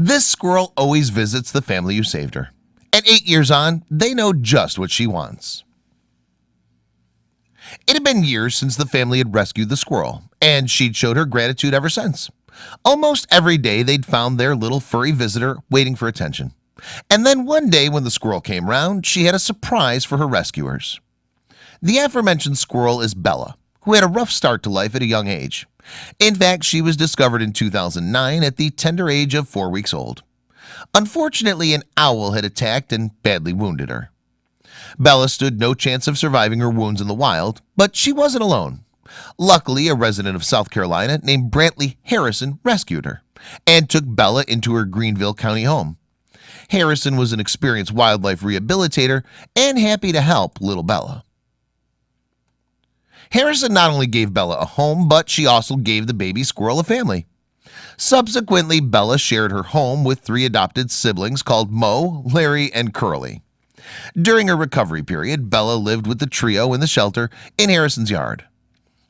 This squirrel always visits the family who saved her. At eight years on, they know just what she wants. It had been years since the family had rescued the squirrel, and she'd showed her gratitude ever since. Almost every day they'd found their little furry visitor waiting for attention. And then one day when the squirrel came round, she had a surprise for her rescuers. The aforementioned squirrel is Bella, who had a rough start to life at a young age. In fact, she was discovered in 2009 at the tender age of four weeks old. Unfortunately, an owl had attacked and badly wounded her. Bella stood no chance of surviving her wounds in the wild, but she wasn't alone. Luckily, a resident of South Carolina named Brantley Harrison rescued her and took Bella into her Greenville County home. Harrison was an experienced wildlife rehabilitator and happy to help little Bella. Harrison not only gave Bella a home, but she also gave the baby squirrel a family. Subsequently, Bella shared her home with three adopted siblings called Moe, Larry, and Curly. During her recovery period, Bella lived with the trio in the shelter in Harrison's yard.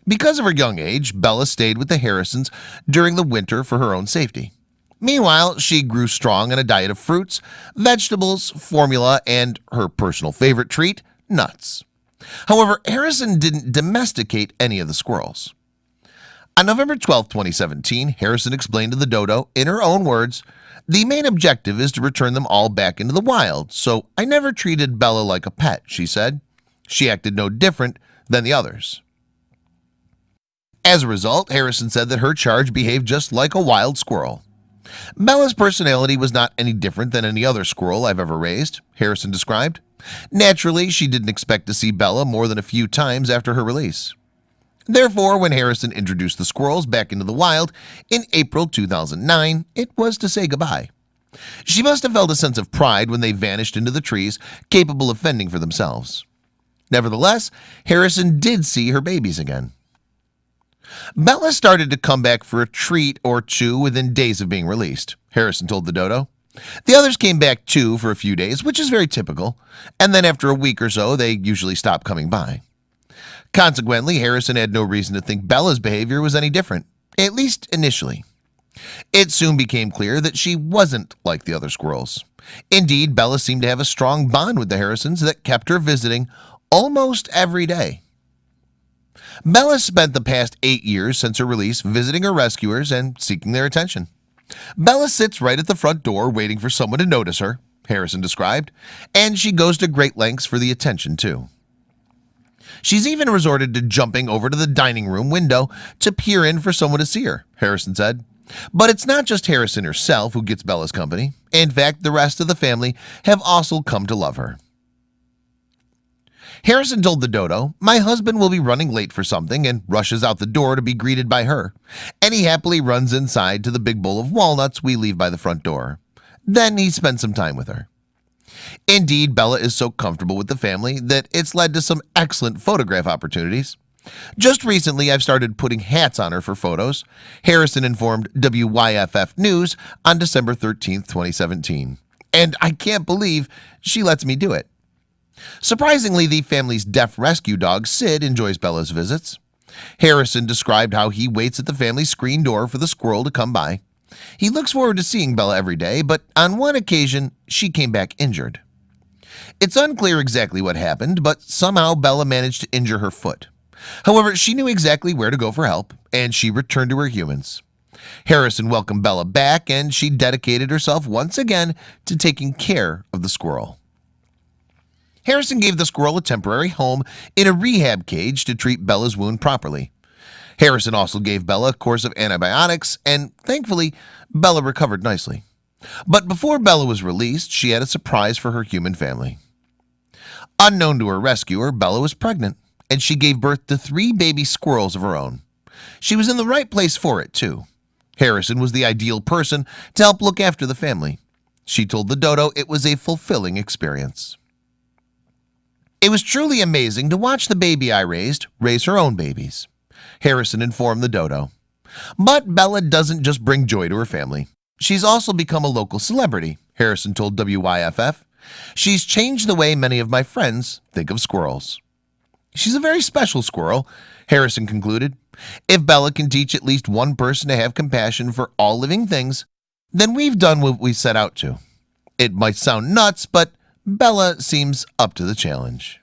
Because of her young age, Bella stayed with the Harrisons during the winter for her own safety. Meanwhile, she grew strong on a diet of fruits, vegetables, formula, and her personal favorite treat, nuts. However, Harrison didn't domesticate any of the squirrels. On November 12, 2017, Harrison explained to the dodo, in her own words, the main objective is to return them all back into the wild, so I never treated Bella like a pet, she said. She acted no different than the others. As a result, Harrison said that her charge behaved just like a wild squirrel. Bella's personality was not any different than any other squirrel I've ever raised, Harrison described. Naturally, she didn't expect to see Bella more than a few times after her release. Therefore, when Harrison introduced the squirrels back into the wild in April 2009, it was to say goodbye. She must have felt a sense of pride when they vanished into the trees, capable of fending for themselves. Nevertheless, Harrison did see her babies again. Bella started to come back for a treat or two within days of being released, Harrison told the dodo. The others came back too for a few days, which is very typical, and then after a week or so, they usually stop coming by. Consequently, Harrison had no reason to think Bella's behavior was any different, at least initially. It soon became clear that she wasn't like the other squirrels. Indeed, Bella seemed to have a strong bond with the Harrisons that kept her visiting almost every day. Bella spent the past eight years since her release visiting her rescuers and seeking their attention. Bella sits right at the front door waiting for someone to notice her, Harrison described, and she goes to great lengths for the attention too. She's even resorted to jumping over to the dining room window to peer in for someone to see her, Harrison said. But it's not just Harrison herself who gets Bella's company. In fact, the rest of the family have also come to love her. Harrison told the dodo, my husband will be running late for something and rushes out the door to be greeted by her. And he happily runs inside to the big bowl of walnuts we leave by the front door. Then he spends some time with her. Indeed, Bella is so comfortable with the family that it's led to some excellent photograph opportunities. Just recently, I've started putting hats on her for photos. Harrison informed WYFF News on December 13, 2017. And I can't believe she lets me do it. Surprisingly, the family's deaf rescue dog Sid enjoys Bella's visits. Harrison described how he waits at the family's screen door for the squirrel to come by. He looks forward to seeing Bella every day, but on one occasion, she came back injured. It's unclear exactly what happened, but somehow Bella managed to injure her foot. However, she knew exactly where to go for help, and she returned to her humans. Harrison welcomed Bella back, and she dedicated herself once again to taking care of the squirrel. Harrison gave the squirrel a temporary home in a rehab cage to treat Bella's wound properly. Harrison also gave Bella a course of antibiotics and thankfully Bella recovered nicely. But before Bella was released she had a surprise for her human family. Unknown to her rescuer Bella was pregnant and she gave birth to three baby squirrels of her own. She was in the right place for it too. Harrison was the ideal person to help look after the family. She told the dodo it was a fulfilling experience it was truly amazing to watch the baby I raised raise her own babies. Harrison informed the dodo. But Bella doesn't just bring joy to her family. She's also become a local celebrity Harrison told WYFF She's changed the way many of my friends think of squirrels. She's a very special squirrel Harrison concluded. If Bella can teach at least one person to have compassion for all living things then we've done what we set out to. It might sound nuts, but Bella seems up to the challenge.